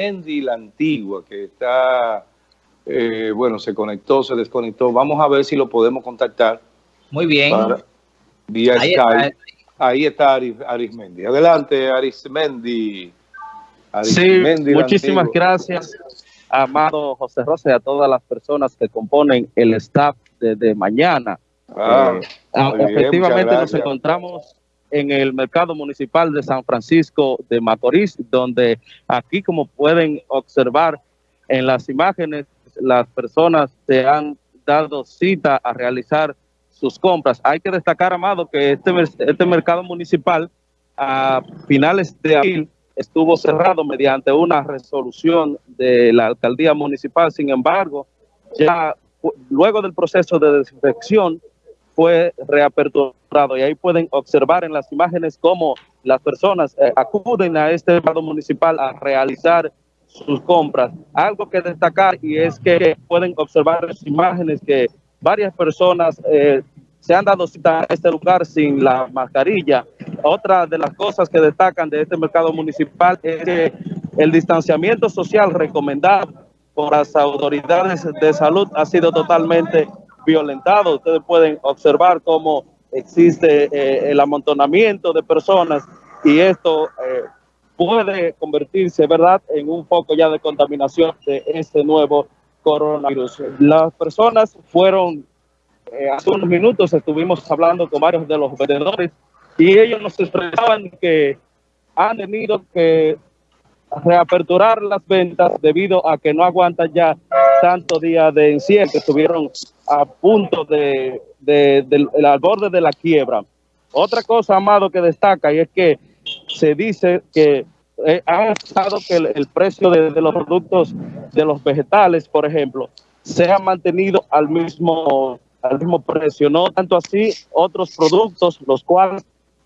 Arismendi la Antigua, que está, eh, bueno, se conectó, se desconectó. Vamos a ver si lo podemos contactar. Muy bien. vía Ahí Skype. Está. Ahí está Arismendi. Adelante, Arismendi. Arismendi sí, muchísimas gracias, amado José Rosa, y a todas las personas que componen el staff de, mañana. Ah, eh, ah, efectivamente nos encontramos en el mercado municipal de San Francisco de Macorís, donde aquí como pueden observar en las imágenes, las personas se han dado cita a realizar sus compras. Hay que destacar, Amado, que este, este mercado municipal a finales de abril estuvo cerrado mediante una resolución de la alcaldía municipal. Sin embargo, ya luego del proceso de desinfección, fue reaperturado y ahí pueden observar en las imágenes cómo las personas eh, acuden a este mercado municipal a realizar sus compras. Algo que destacar y es que pueden observar las imágenes que varias personas eh, se han dado cita a este lugar sin la mascarilla. Otra de las cosas que destacan de este mercado municipal es que el distanciamiento social recomendado por las autoridades de salud ha sido totalmente violentado. Ustedes pueden observar cómo existe eh, el amontonamiento de personas y esto eh, puede convertirse, ¿verdad?, en un foco ya de contaminación de este nuevo coronavirus. Las personas fueron, eh, hace unos minutos estuvimos hablando con varios de los vendedores y ellos nos expresaban que han tenido que reaperturar las ventas debido a que no aguantan ya tanto día de encierro, estuvieron a punto de, del al borde de la quiebra. Otra cosa, Amado, que destaca y es que se dice que eh, ha estado que el, precio de, de, los productos, de los vegetales, por ejemplo, se ha mantenido al mismo, al mismo precio. No tanto así otros productos, los cuales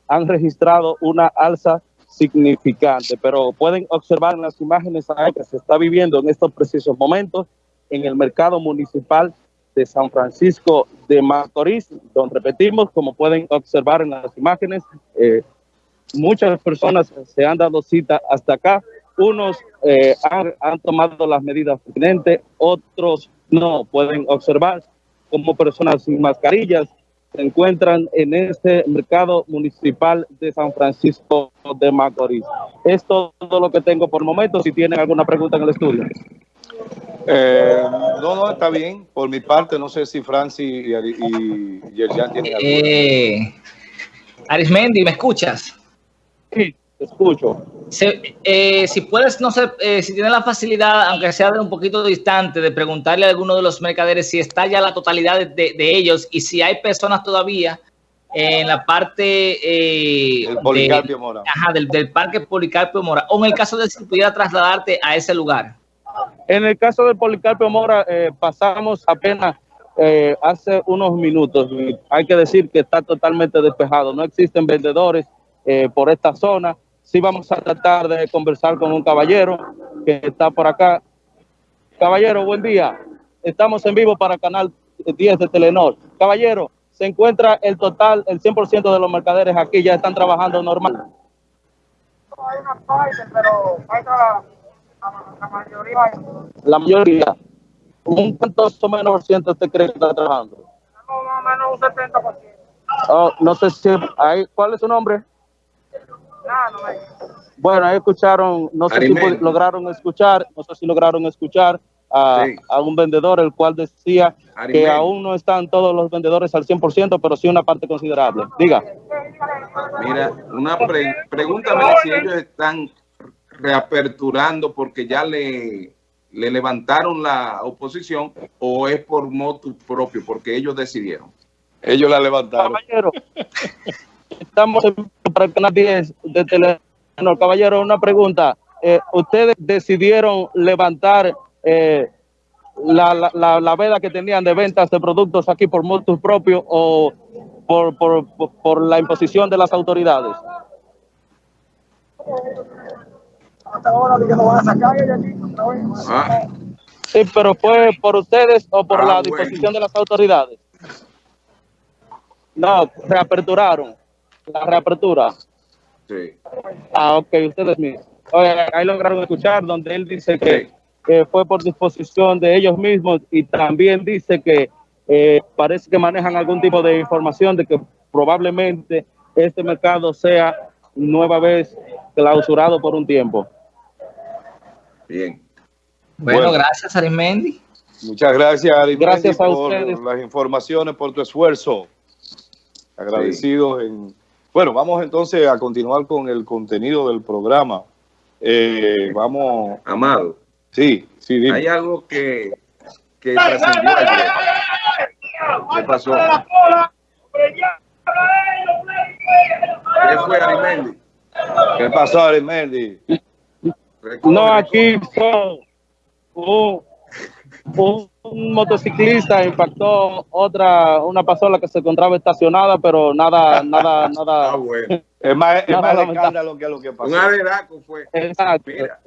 han registrado una alza significante, pero pueden observar en las imágenes que se está viviendo en estos precisos momentos en el mercado municipal de San Francisco de Macorís, donde repetimos, como pueden observar en las imágenes, eh, muchas personas se han dado cita hasta acá, unos eh, han, tomado las medidas pertinentes, otros no, pueden observar como personas sin mascarillas se encuentran en este mercado municipal de San Francisco de Macorís. Es todo lo que tengo por el momento. Si tienen alguna pregunta en el estudio. Eh, no, no, está bien. Por mi parte, no sé si Francis y, y, Yerjan tienen alguna. Eh, Arismendi, ¿me escuchas? Sí escucho. Eh, si puedes, no sé, eh, si tienes la facilidad, aunque sea de un poquito distante, de preguntarle a alguno de los mercaderes si está ya la totalidad de, ellos y si hay personas todavía en la parte eh, Policarpio Mora. Ajá, del, parque Policarpio Mora, o en el caso de si pudiera trasladarte a ese lugar. En el caso del Policarpio Mora, eh, pasamos apenas hace unos minutos. Hay que decir que está totalmente despejado. No existen vendedores por esta zona sí vamos a tratar de conversar con un caballero que está por acá. Caballero, buen día. Estamos en vivo para Canal 10 de Telenor. Caballero, se encuentra el total, el 100% de los mercaderes aquí ya están trabajando normal. Hay una parte, pero falta la, mayoría. La mayoría. ¿Un cuánto o menos por ciento usted cree que está trabajando? No, más o menos un 70%. Oh, no sé si hay, ¿cuál es su nombre? Bueno, ahí escucharon, no sé si lograron escuchar, no sé si lograron escuchar a, un vendedor, el cual decía que aún no están todos los vendedores al 100%, pero sí una parte considerable. Diga. Mira, una pregúntame si ellos están reaperturando porque ya le, le levantaron la oposición o es por motu propio, porque ellos decidieron. Ellos la levantaron. Caballero, estamos en para el canal 10 de Telenor. Caballero, una pregunta. Eh, ¿Ustedes decidieron levantar eh, la, la, la, veda que tenían de ventas de productos aquí por motus propios o por, por, por, la imposición de las autoridades? Ah. Sí, pero fue por ustedes o por ah, la disposición de las autoridades. No, reaperturaron la reapertura. Sí. Ah, ok, ustedes mismos. ahí lograron escuchar, donde él dice que, fue por disposición de ellos mismos y también dice que eh, parece que manejan algún tipo de información de que probablemente este mercado sea nueva vez clausurado por un tiempo. Bien. Bueno, gracias Arimendi. Muchas gracias Arimendi gracias a por las informaciones, por tu esfuerzo. Agradecidos en... Bueno, vamos entonces a continuar con el contenido del programa. Eh, vamos... Amado. Sí, sí, dime. Hay algo que, que trascendió ayer. ¿Qué pasó? ¿Qué fue Arimendi? ¿Qué pasó Arimendi? No, aquí fue un, un, motociclista impactó otra, una pasola que se encontraba estacionada, pero nada, nada, nada. Ah, bueno. Es más, es más escándalo que lo que pasó. Un fue. Exacto. Mira,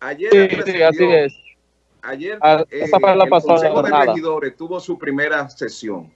ayer sí, sí, así es. Ayer ah, eh, el Consejo de Regidores tuvo su primera sesión